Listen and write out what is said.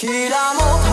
Tiramos.